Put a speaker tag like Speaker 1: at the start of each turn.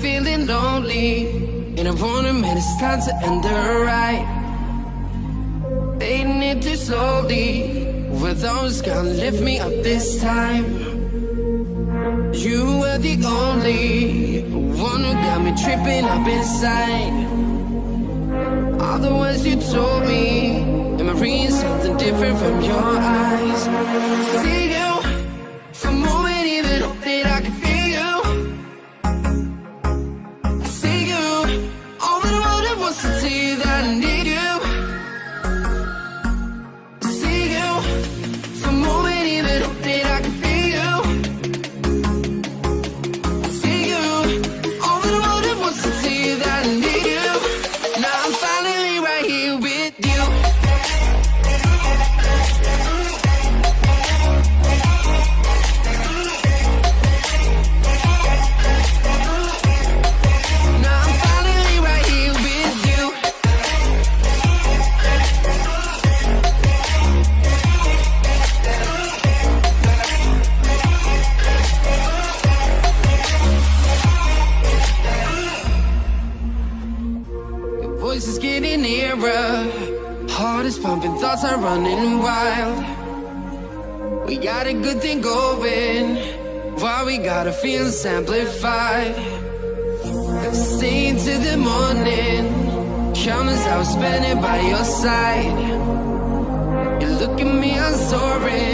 Speaker 1: feeling lonely, and I to admit it's time to end the ride. Fading it too slowly, with those gonna lift me up this time. You were the only one who got me tripping up inside. All the words you told me, am I reading something different from your eyes? Your voice is getting nearer. Heart is pumping, thoughts are running wild. We got a good thing going. Why we gotta feel amplified? Stay to the morning. I was spending by your side. You look at me, I'm soaring.